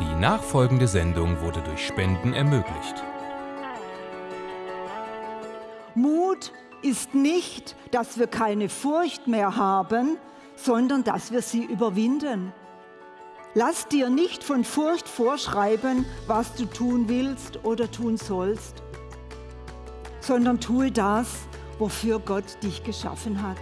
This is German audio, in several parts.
Die nachfolgende Sendung wurde durch Spenden ermöglicht. Mut ist nicht, dass wir keine Furcht mehr haben, sondern dass wir sie überwinden. Lass dir nicht von Furcht vorschreiben, was du tun willst oder tun sollst, sondern tue das, wofür Gott dich geschaffen hat.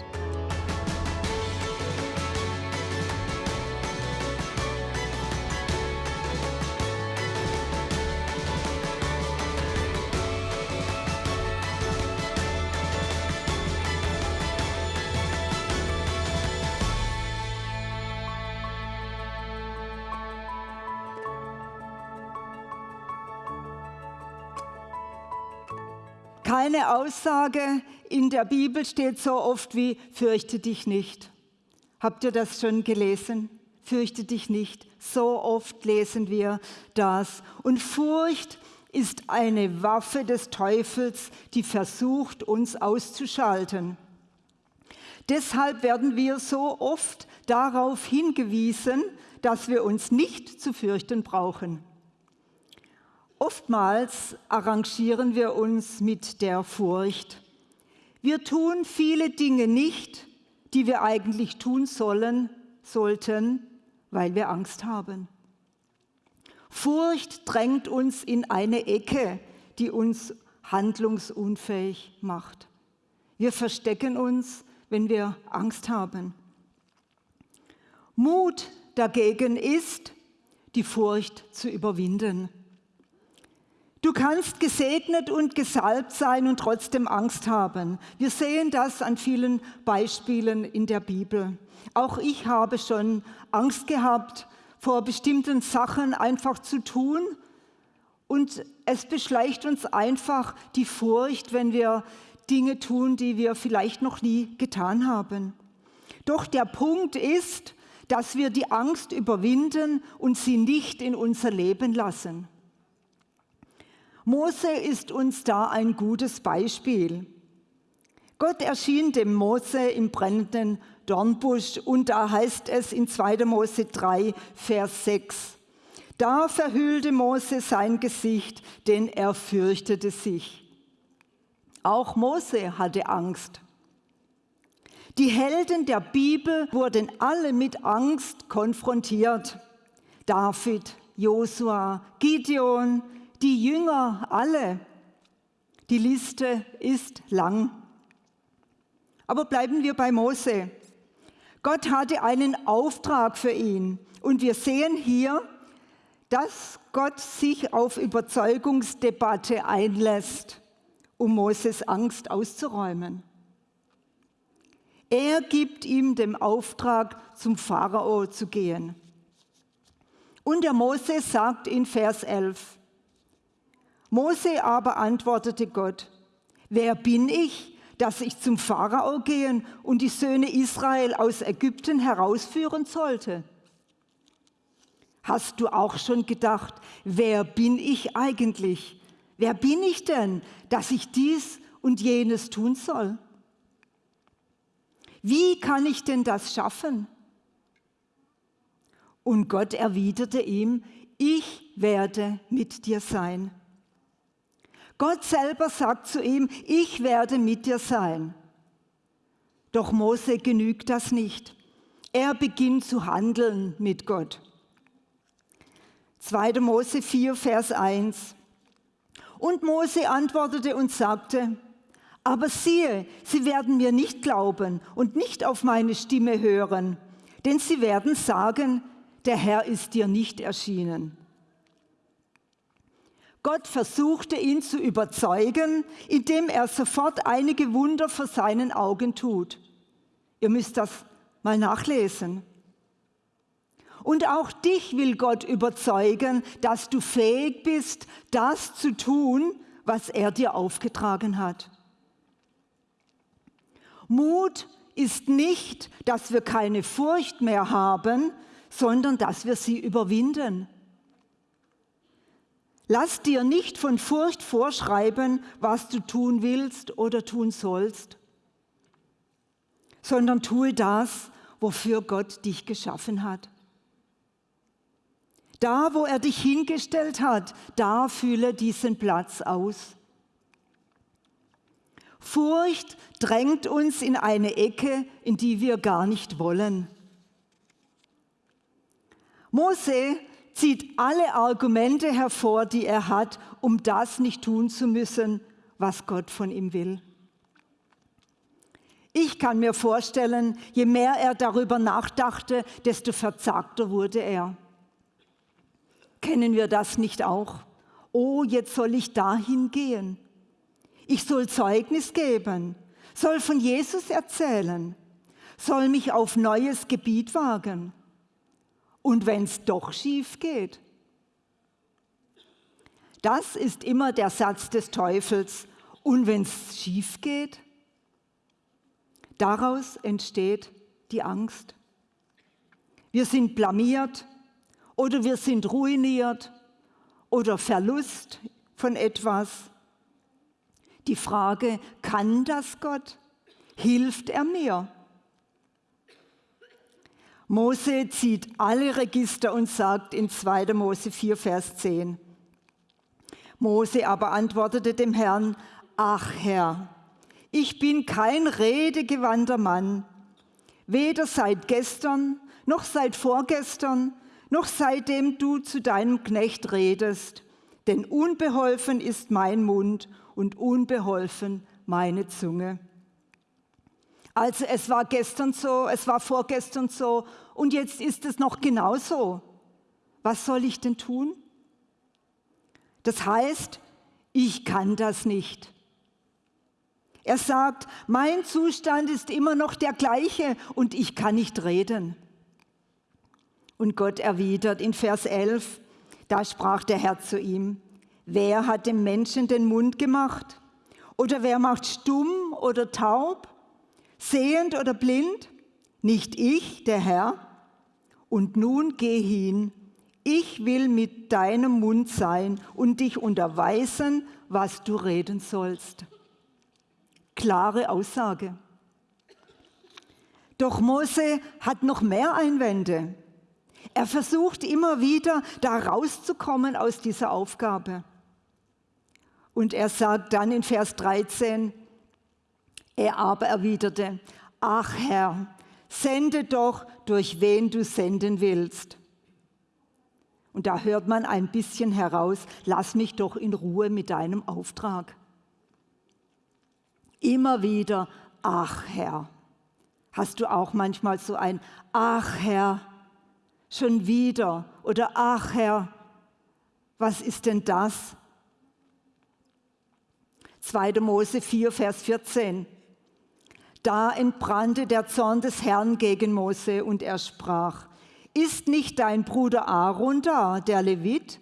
Keine Aussage in der Bibel steht so oft wie fürchte dich nicht. Habt ihr das schon gelesen? Fürchte dich nicht. So oft lesen wir das. Und Furcht ist eine Waffe des Teufels, die versucht, uns auszuschalten. Deshalb werden wir so oft darauf hingewiesen, dass wir uns nicht zu fürchten brauchen. Oftmals arrangieren wir uns mit der Furcht. Wir tun viele Dinge nicht, die wir eigentlich tun sollen, sollten, weil wir Angst haben. Furcht drängt uns in eine Ecke, die uns handlungsunfähig macht. Wir verstecken uns, wenn wir Angst haben. Mut dagegen ist, die Furcht zu überwinden. Du kannst gesegnet und gesalbt sein und trotzdem Angst haben. Wir sehen das an vielen Beispielen in der Bibel. Auch ich habe schon Angst gehabt, vor bestimmten Sachen einfach zu tun. Und es beschleicht uns einfach die Furcht, wenn wir Dinge tun, die wir vielleicht noch nie getan haben. Doch der Punkt ist, dass wir die Angst überwinden und sie nicht in unser Leben lassen. Mose ist uns da ein gutes Beispiel. Gott erschien dem Mose im brennenden Dornbusch und da heißt es in 2. Mose 3, Vers 6. Da verhüllte Mose sein Gesicht, denn er fürchtete sich. Auch Mose hatte Angst. Die Helden der Bibel wurden alle mit Angst konfrontiert. David, Josua, Gideon, die Jünger alle. Die Liste ist lang. Aber bleiben wir bei Mose. Gott hatte einen Auftrag für ihn. Und wir sehen hier, dass Gott sich auf Überzeugungsdebatte einlässt, um Moses Angst auszuräumen. Er gibt ihm den Auftrag, zum Pharao zu gehen. Und der Mose sagt in Vers 11, Mose aber antwortete Gott, wer bin ich, dass ich zum Pharao gehen und die Söhne Israel aus Ägypten herausführen sollte? Hast du auch schon gedacht, wer bin ich eigentlich? Wer bin ich denn, dass ich dies und jenes tun soll? Wie kann ich denn das schaffen? Und Gott erwiderte ihm, ich werde mit dir sein. Gott selber sagt zu ihm, ich werde mit dir sein. Doch Mose genügt das nicht. Er beginnt zu handeln mit Gott. 2. Mose 4, Vers 1. Und Mose antwortete und sagte, aber siehe, sie werden mir nicht glauben und nicht auf meine Stimme hören, denn sie werden sagen, der Herr ist dir nicht erschienen. Gott versuchte ihn zu überzeugen, indem er sofort einige Wunder vor seinen Augen tut. Ihr müsst das mal nachlesen. Und auch dich will Gott überzeugen, dass du fähig bist, das zu tun, was er dir aufgetragen hat. Mut ist nicht, dass wir keine Furcht mehr haben, sondern dass wir sie überwinden. Lass dir nicht von Furcht vorschreiben, was du tun willst oder tun sollst, sondern tue das, wofür Gott dich geschaffen hat. Da, wo er dich hingestellt hat, da fülle diesen Platz aus. Furcht drängt uns in eine Ecke, in die wir gar nicht wollen. Mose zieht alle Argumente hervor, die er hat, um das nicht tun zu müssen, was Gott von ihm will. Ich kann mir vorstellen, je mehr er darüber nachdachte, desto verzagter wurde er. Kennen wir das nicht auch? Oh, jetzt soll ich dahin gehen. Ich soll Zeugnis geben, soll von Jesus erzählen, soll mich auf neues Gebiet wagen. Und wenn es doch schief geht? Das ist immer der Satz des Teufels. Und wenn es schief geht? Daraus entsteht die Angst. Wir sind blamiert oder wir sind ruiniert oder Verlust von etwas. Die Frage, kann das Gott? Hilft er mir? Mose zieht alle Register und sagt in 2. Mose 4, Vers 10. Mose aber antwortete dem Herrn, ach Herr, ich bin kein redegewandter Mann, weder seit gestern noch seit vorgestern, noch seitdem du zu deinem Knecht redest, denn unbeholfen ist mein Mund und unbeholfen meine Zunge. Also es war gestern so, es war vorgestern so und jetzt ist es noch genauso. Was soll ich denn tun? Das heißt, ich kann das nicht. Er sagt, mein Zustand ist immer noch der gleiche und ich kann nicht reden. Und Gott erwidert in Vers 11, da sprach der Herr zu ihm, wer hat dem Menschen den Mund gemacht? Oder wer macht stumm oder taub, sehend oder blind? Nicht ich, der Herr? Und nun geh hin, ich will mit deinem Mund sein und dich unterweisen, was du reden sollst klare Aussage. Doch Mose hat noch mehr Einwände. Er versucht immer wieder, da rauszukommen aus dieser Aufgabe. Und er sagt dann in Vers 13, er aber erwiderte, ach Herr, sende doch, durch wen du senden willst. Und da hört man ein bisschen heraus, lass mich doch in Ruhe mit deinem Auftrag. Immer wieder, ach Herr. Hast du auch manchmal so ein, ach Herr, schon wieder oder ach Herr, was ist denn das? 2. Mose 4, Vers 14. Da entbrannte der Zorn des Herrn gegen Mose und er sprach, ist nicht dein Bruder Aaron da, der Levit?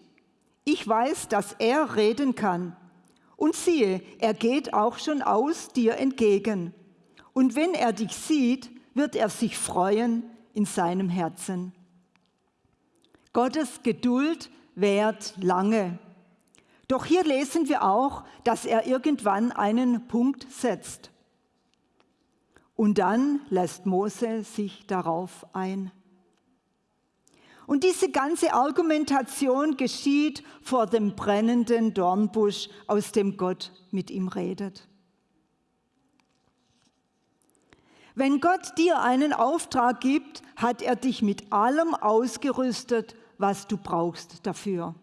Ich weiß, dass er reden kann. Und siehe, er geht auch schon aus dir entgegen. Und wenn er dich sieht, wird er sich freuen in seinem Herzen. Gottes Geduld währt lange. Doch hier lesen wir auch, dass er irgendwann einen Punkt setzt. Und dann lässt Mose sich darauf ein. Und diese ganze Argumentation geschieht vor dem brennenden Dornbusch, aus dem Gott mit ihm redet. Wenn Gott dir einen Auftrag gibt, hat er dich mit allem ausgerüstet, was du brauchst dafür.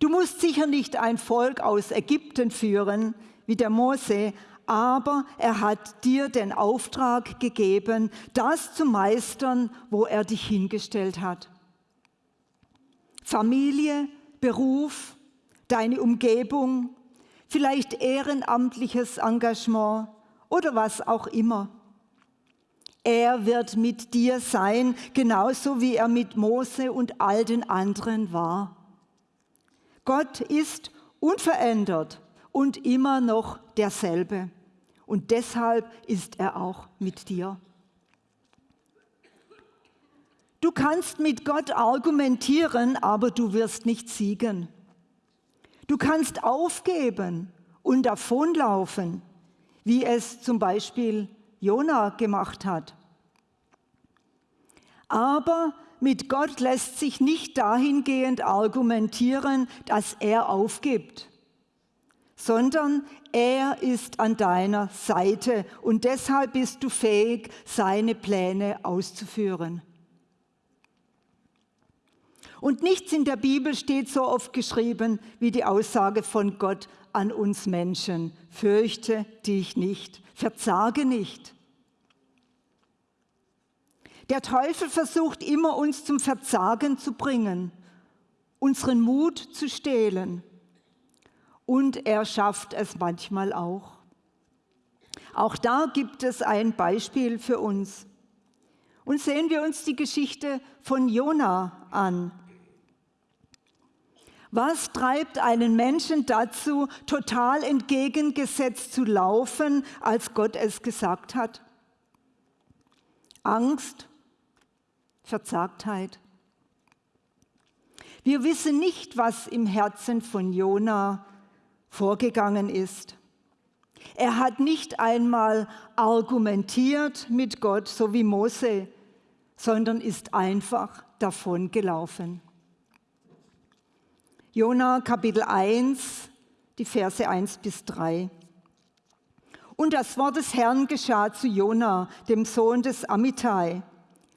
Du musst sicher nicht ein Volk aus Ägypten führen, wie der Mose, aber er hat dir den Auftrag gegeben, das zu meistern, wo er dich hingestellt hat. Familie, Beruf, deine Umgebung, vielleicht ehrenamtliches Engagement oder was auch immer. Er wird mit dir sein, genauso wie er mit Mose und all den anderen war. Gott ist unverändert und immer noch derselbe und deshalb ist er auch mit dir. Du kannst mit Gott argumentieren, aber du wirst nicht siegen. Du kannst aufgeben und davonlaufen, wie es zum Beispiel Jona gemacht hat. Aber mit Gott lässt sich nicht dahingehend argumentieren, dass er aufgibt, sondern er ist an deiner Seite und deshalb bist du fähig, seine Pläne auszuführen. Und nichts in der Bibel steht so oft geschrieben wie die Aussage von Gott an uns Menschen. Fürchte dich nicht, verzage nicht. Der Teufel versucht immer, uns zum Verzagen zu bringen, unseren Mut zu stehlen. Und er schafft es manchmal auch. Auch da gibt es ein Beispiel für uns. Und sehen wir uns die Geschichte von Jona an. Was treibt einen Menschen dazu, total entgegengesetzt zu laufen, als Gott es gesagt hat? Angst, Verzagtheit. Wir wissen nicht, was im Herzen von Jona vorgegangen ist. Er hat nicht einmal argumentiert mit Gott, so wie Mose, sondern ist einfach davon gelaufen. Jona Kapitel 1, die Verse 1 bis 3. Und das Wort des Herrn geschah zu Jona, dem Sohn des Amittai.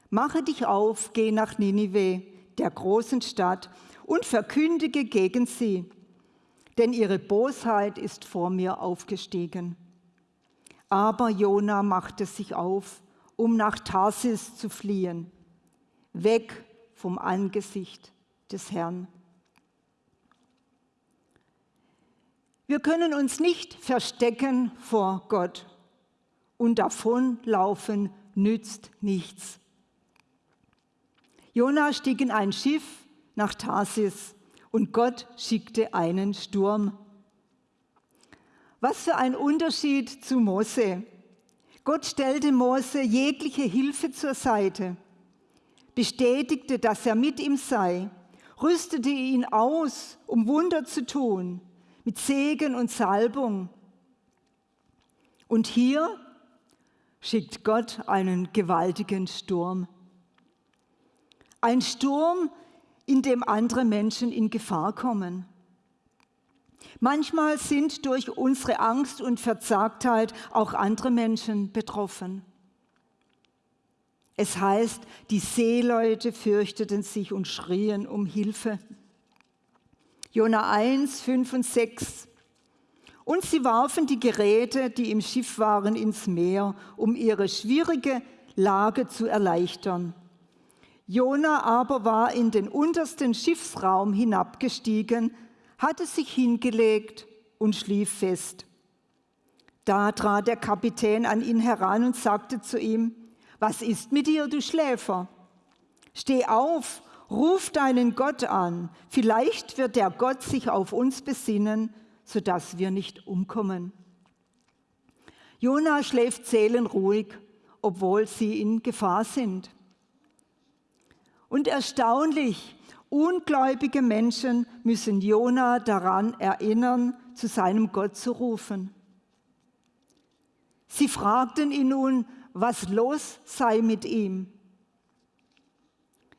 Mache dich auf, geh nach Ninive, der großen Stadt, und verkündige gegen sie, denn ihre Bosheit ist vor mir aufgestiegen. Aber Jona machte sich auf, um nach Tarsis zu fliehen, weg vom Angesicht des Herrn. Wir können uns nicht verstecken vor Gott und davonlaufen nützt nichts. Jona stieg in ein Schiff nach Tarsis und Gott schickte einen Sturm. Was für ein Unterschied zu Mose. Gott stellte Mose jegliche Hilfe zur Seite, bestätigte, dass er mit ihm sei, rüstete ihn aus, um Wunder zu tun, mit Segen und Salbung. Und hier schickt Gott einen gewaltigen Sturm. Ein Sturm, in dem andere Menschen in Gefahr kommen. Manchmal sind durch unsere Angst und Verzagtheit auch andere Menschen betroffen. Es heißt, die Seeleute fürchteten sich und schrien um Hilfe. Jona 1, 5 und 6. Und sie warfen die Geräte, die im Schiff waren, ins Meer, um ihre schwierige Lage zu erleichtern. Jona aber war in den untersten Schiffsraum hinabgestiegen, hatte sich hingelegt und schlief fest. Da trat der Kapitän an ihn heran und sagte zu ihm, was ist mit dir, du Schläfer? Steh auf, ruf deinen Gott an, vielleicht wird der Gott sich auf uns besinnen, sodass wir nicht umkommen. Jona schläft seelenruhig, obwohl sie in Gefahr sind. Und erstaunlich, ungläubige Menschen müssen Jona daran erinnern, zu seinem Gott zu rufen. Sie fragten ihn nun, was los sei mit ihm.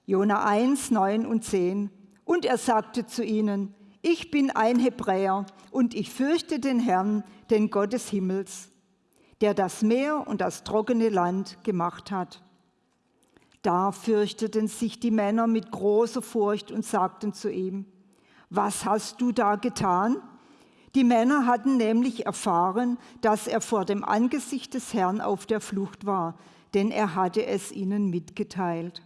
Jona 1, 9 und 10. Und er sagte zu ihnen, ich bin ein Hebräer und ich fürchte den Herrn, den Gott des Himmels, der das Meer und das trockene Land gemacht hat. Da fürchteten sich die Männer mit großer Furcht und sagten zu ihm, was hast du da getan? Die Männer hatten nämlich erfahren, dass er vor dem Angesicht des Herrn auf der Flucht war, denn er hatte es ihnen mitgeteilt.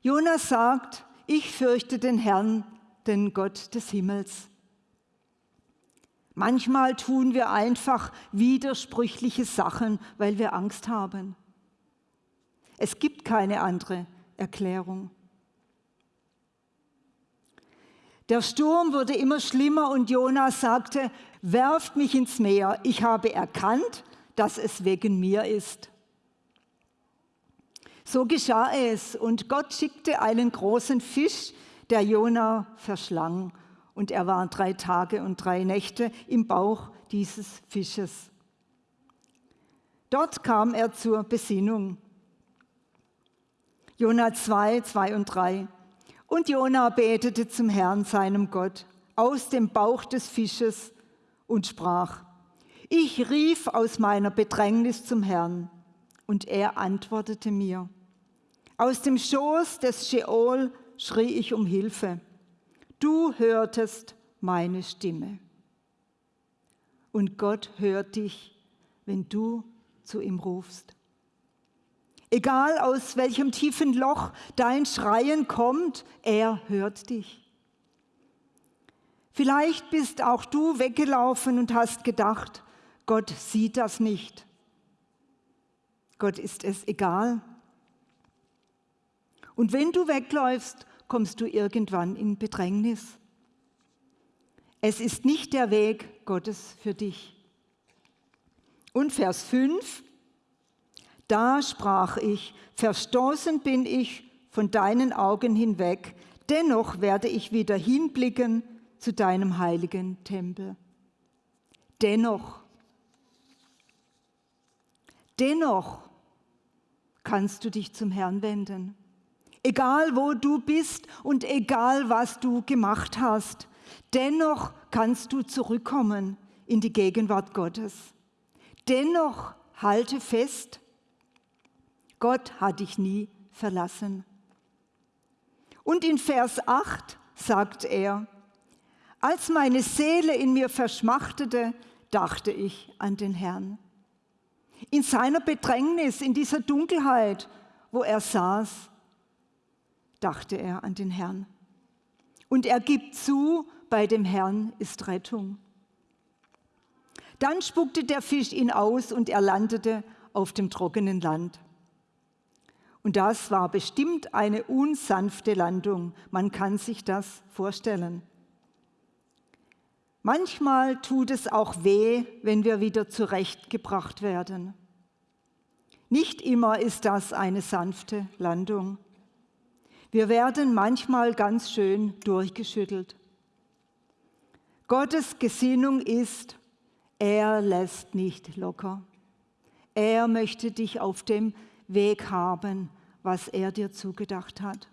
Jonas sagt, ich fürchte den Herrn, den Gott des Himmels. Manchmal tun wir einfach widersprüchliche Sachen, weil wir Angst haben. Es gibt keine andere Erklärung. Der Sturm wurde immer schlimmer und Jonas sagte, werft mich ins Meer, ich habe erkannt, dass es wegen mir ist. So geschah es und Gott schickte einen großen Fisch, der Jona verschlang. Und er war drei Tage und drei Nächte im Bauch dieses Fisches. Dort kam er zur Besinnung. Jona 2, 2 und 3. Und Jona betete zum Herrn, seinem Gott, aus dem Bauch des Fisches und sprach, ich rief aus meiner Bedrängnis zum Herrn, und er antwortete mir. Aus dem Schoß des Sheol schrie ich um Hilfe. Du hörtest meine Stimme. Und Gott hört dich, wenn du zu ihm rufst. Egal aus welchem tiefen Loch dein Schreien kommt, er hört dich. Vielleicht bist auch du weggelaufen und hast gedacht, Gott sieht das nicht. Gott ist es egal. Und wenn du wegläufst, kommst du irgendwann in Bedrängnis. Es ist nicht der Weg Gottes für dich. Und Vers 5, da sprach ich, verstoßen bin ich von deinen Augen hinweg, dennoch werde ich wieder hinblicken zu deinem heiligen Tempel. Dennoch, dennoch kannst du dich zum Herrn wenden. Egal wo du bist und egal was du gemacht hast, dennoch kannst du zurückkommen in die Gegenwart Gottes. Dennoch halte fest, Gott hat dich nie verlassen. Und in Vers 8 sagt er, als meine Seele in mir verschmachtete, dachte ich an den Herrn. In seiner Bedrängnis, in dieser Dunkelheit, wo er saß, dachte er an den Herrn. Und er gibt zu, bei dem Herrn ist Rettung. Dann spuckte der Fisch ihn aus und er landete auf dem trockenen Land. Und das war bestimmt eine unsanfte Landung. Man kann sich das vorstellen. Manchmal tut es auch weh, wenn wir wieder zurechtgebracht werden. Nicht immer ist das eine sanfte Landung. Wir werden manchmal ganz schön durchgeschüttelt. Gottes Gesinnung ist, er lässt nicht locker. Er möchte dich auf dem Weg haben, was er dir zugedacht hat.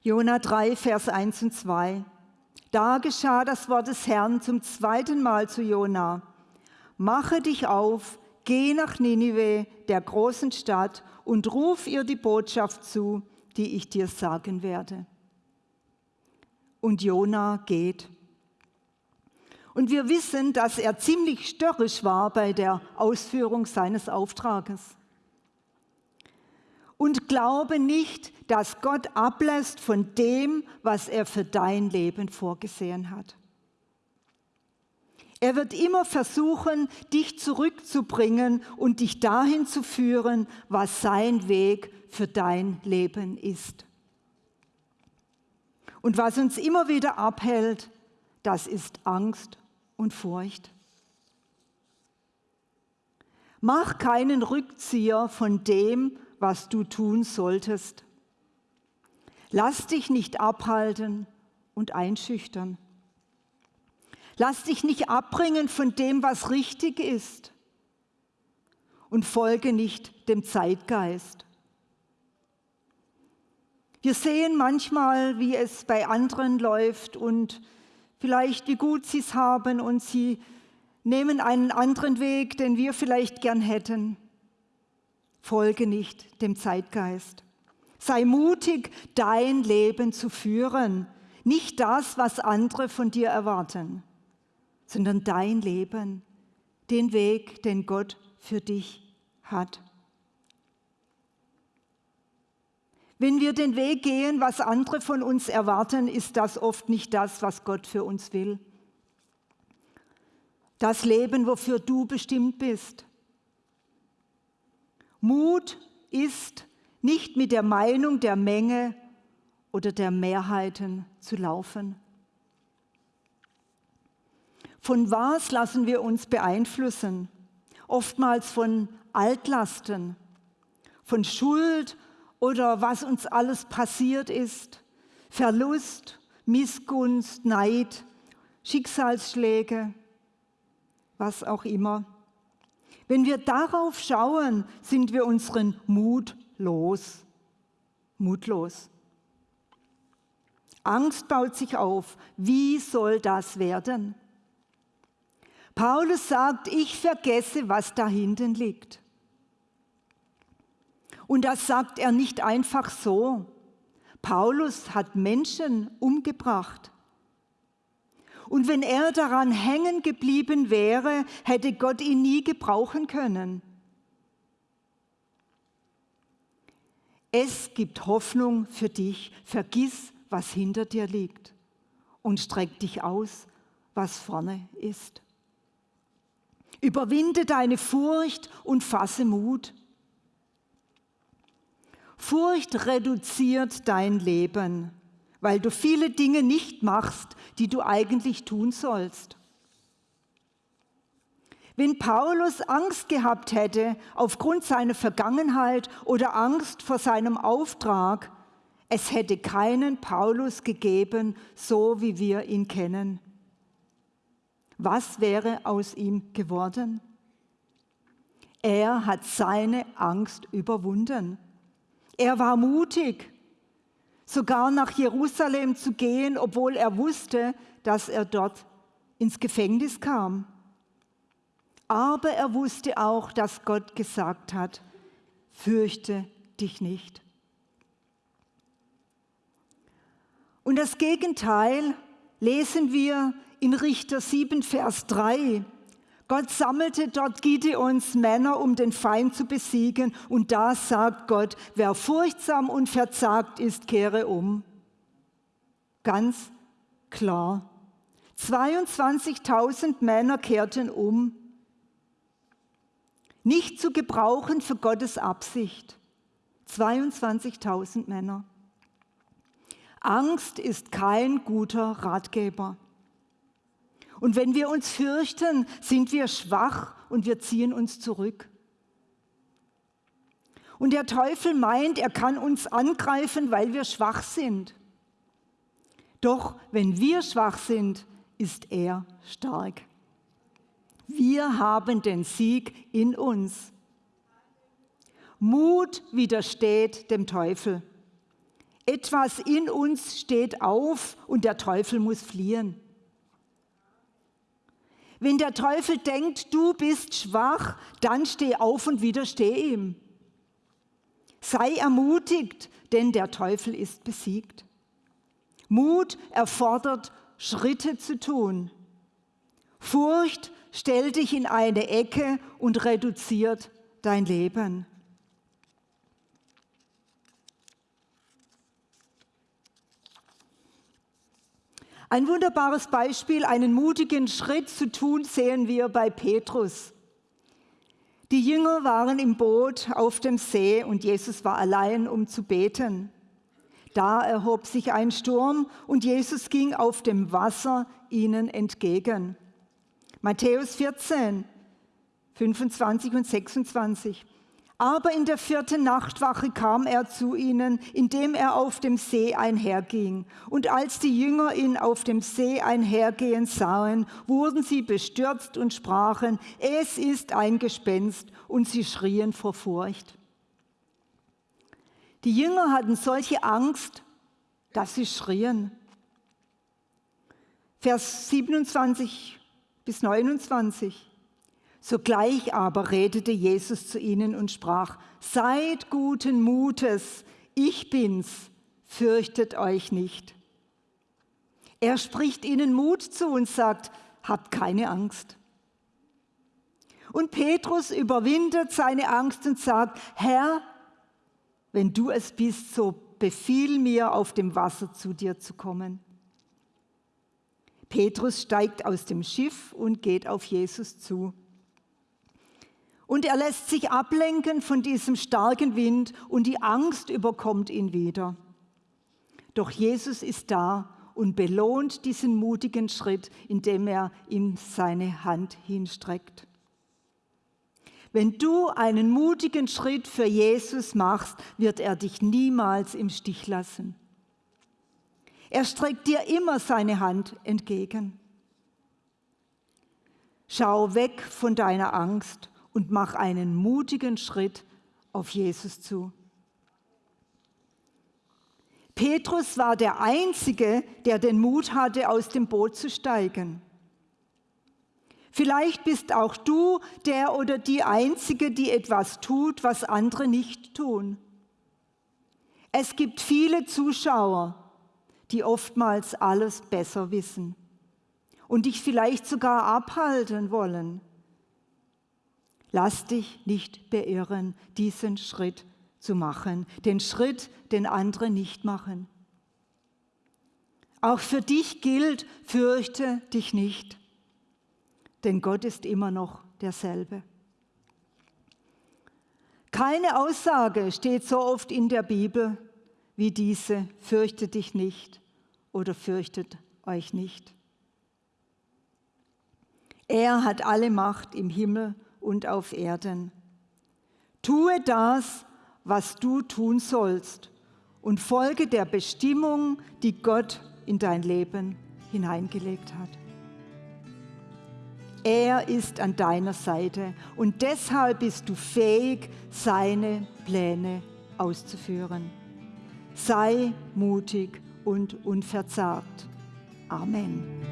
Jona 3, Vers 1 und 2. Da geschah das Wort des Herrn zum zweiten Mal zu Jona. Mache dich auf, geh nach Ninive, der großen Stadt, und ruf ihr die Botschaft zu, die ich dir sagen werde. Und Jona geht. Und wir wissen, dass er ziemlich störrisch war bei der Ausführung seines Auftrages. Und glaube nicht, dass Gott ablässt von dem, was er für dein Leben vorgesehen hat. Er wird immer versuchen, dich zurückzubringen und dich dahin zu führen, was sein Weg für dein Leben ist. Und was uns immer wieder abhält, das ist Angst und Furcht. Mach keinen Rückzieher von dem, was du tun solltest. Lass dich nicht abhalten und einschüchtern. Lass dich nicht abbringen von dem, was richtig ist. Und folge nicht dem Zeitgeist. Wir sehen manchmal, wie es bei anderen läuft und vielleicht wie gut sie es haben und sie nehmen einen anderen Weg, den wir vielleicht gern hätten. Folge nicht dem Zeitgeist. Sei mutig, dein Leben zu führen. Nicht das, was andere von dir erwarten, sondern dein Leben, den Weg, den Gott für dich hat. Wenn wir den Weg gehen, was andere von uns erwarten, ist das oft nicht das, was Gott für uns will. Das Leben, wofür du bestimmt bist. Mut ist nicht mit der Meinung der Menge oder der Mehrheiten zu laufen. Von was lassen wir uns beeinflussen? Oftmals von Altlasten, von Schuld oder was uns alles passiert ist, Verlust, Missgunst, Neid, Schicksalsschläge, was auch immer. Wenn wir darauf schauen, sind wir unseren Mut mutlos. Mutlos. Angst baut sich auf. Wie soll das werden? Paulus sagt, ich vergesse, was da hinten liegt. Und das sagt er nicht einfach so. Paulus hat Menschen umgebracht. Und wenn er daran hängen geblieben wäre, hätte Gott ihn nie gebrauchen können. Es gibt Hoffnung für dich. Vergiss, was hinter dir liegt und streck dich aus, was vorne ist. Überwinde deine Furcht und fasse Mut. Furcht reduziert dein Leben, weil du viele Dinge nicht machst, die du eigentlich tun sollst. Wenn Paulus Angst gehabt hätte aufgrund seiner Vergangenheit oder Angst vor seinem Auftrag, es hätte keinen Paulus gegeben, so wie wir ihn kennen. Was wäre aus ihm geworden? Er hat seine Angst überwunden. Er war mutig, sogar nach Jerusalem zu gehen, obwohl er wusste, dass er dort ins Gefängnis kam. Aber er wusste auch, dass Gott gesagt hat, fürchte dich nicht. Und das Gegenteil lesen wir in Richter 7, Vers 3. Gott sammelte dort Gideons Männer, um den Feind zu besiegen. Und da sagt Gott, wer furchtsam und verzagt ist, kehre um. Ganz klar. 22.000 Männer kehrten um nicht zu gebrauchen für Gottes Absicht. 22.000 Männer. Angst ist kein guter Ratgeber. Und wenn wir uns fürchten, sind wir schwach und wir ziehen uns zurück. Und der Teufel meint, er kann uns angreifen, weil wir schwach sind. Doch wenn wir schwach sind, ist er stark. Wir haben den Sieg in uns. Mut widersteht dem Teufel. Etwas in uns steht auf und der Teufel muss fliehen. Wenn der Teufel denkt, du bist schwach, dann steh auf und widersteh ihm. Sei ermutigt, denn der Teufel ist besiegt. Mut erfordert, Schritte zu tun. Furcht stellt dich in eine Ecke und reduziert dein Leben. Ein wunderbares Beispiel, einen mutigen Schritt zu tun, sehen wir bei Petrus. Die Jünger waren im Boot auf dem See und Jesus war allein, um zu beten. Da erhob sich ein Sturm und Jesus ging auf dem Wasser ihnen entgegen. Matthäus 14, 25 und 26. Aber in der vierten Nachtwache kam er zu ihnen, indem er auf dem See einherging. Und als die Jünger ihn auf dem See einhergehen sahen, wurden sie bestürzt und sprachen, es ist ein Gespenst, und sie schrien vor Furcht. Die Jünger hatten solche Angst, dass sie schrien. Vers 27 bis 29. Sogleich aber redete Jesus zu ihnen und sprach, seid guten Mutes, ich bin's, fürchtet euch nicht. Er spricht ihnen Mut zu und sagt, habt keine Angst. Und Petrus überwindet seine Angst und sagt, Herr, wenn du es bist, so befiehl mir, auf dem Wasser zu dir zu kommen. Petrus steigt aus dem Schiff und geht auf Jesus zu. Und er lässt sich ablenken von diesem starken Wind und die Angst überkommt ihn wieder. Doch Jesus ist da und belohnt diesen mutigen Schritt, indem er ihm seine Hand hinstreckt. Wenn du einen mutigen Schritt für Jesus machst, wird er dich niemals im Stich lassen. Er streckt dir immer seine Hand entgegen. Schau weg von deiner Angst und mach einen mutigen Schritt auf Jesus zu. Petrus war der Einzige, der den Mut hatte, aus dem Boot zu steigen. Vielleicht bist auch du der oder die Einzige, die etwas tut, was andere nicht tun. Es gibt viele Zuschauer, die oftmals alles besser wissen und dich vielleicht sogar abhalten wollen. Lass dich nicht beirren, diesen Schritt zu machen, den Schritt, den andere nicht machen. Auch für dich gilt, fürchte dich nicht denn Gott ist immer noch derselbe. Keine Aussage steht so oft in der Bibel wie diese, fürchte dich nicht oder fürchtet euch nicht. Er hat alle Macht im Himmel und auf Erden. Tue das, was du tun sollst und folge der Bestimmung, die Gott in dein Leben hineingelegt hat. Er ist an deiner Seite und deshalb bist du fähig, seine Pläne auszuführen. Sei mutig und unverzagt. Amen.